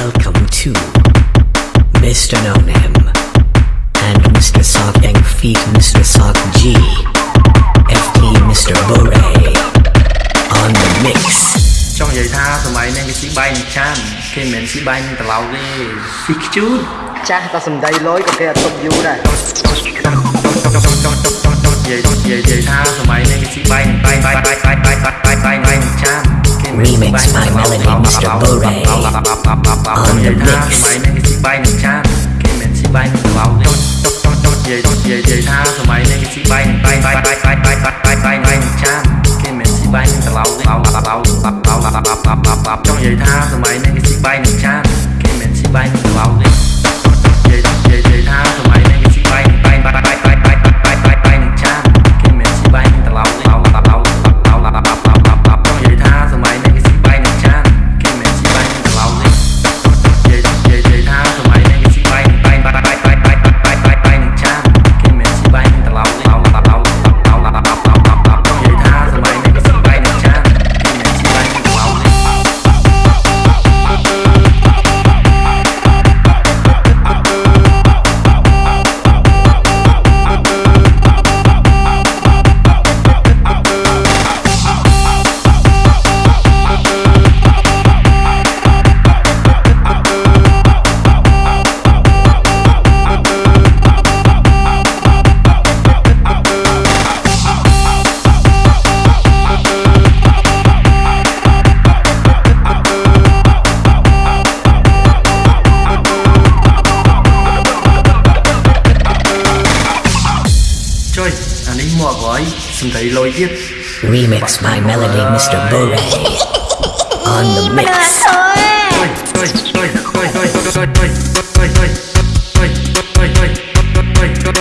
welcome to Mr. No Name and Mr. Sock Yang Feet, Mr. Sock G, FT Mr. Bore on the mix. ចង់និយាយថាសម័យនេះគេស៊ីបាយនឹងចានគេមិនមែនស៊ីបាយនឹងត្រឡោកទេស៊ីខ្ជូតចាស់តែសំដីលយក៏គេអត់ទុកយូរដែរចង់ចង់ចង់ចង់ចង់ចង់ចង់និយាយនិយាយនិយាយថាសម័យនេះគេស៊ីបាយនឹងបាយបាយបាយបាយបាយបាយបាយបាយបាយនឹងចាន Remix by Melody Mr. Bore on ចង់និយា the យថា mix. សម័យនេះគេស៊ីបាយនឹងចានគេមិនមែនស៊ីបាយនឹងត្រឡោកទេចង់ចង់ចង់និយាយនិយាយនិយាយថាសម័យនេះគេស៊ីបាយនឹងបាយបាយបាយបាយបាយបាយបាយបាយបាយនឹងចានគេមិនមែនស៊ីបាយនឹងត្រឡោកទេចង់និយាយថាសម័យនេះគេស៊ីបាយនឹង ហើយសំដីលុយទៀត Remix by Melody Mr. Bore on the mix. ចុយចុយចុយចុយចុយចុយចុយចុយចុយចុយចុ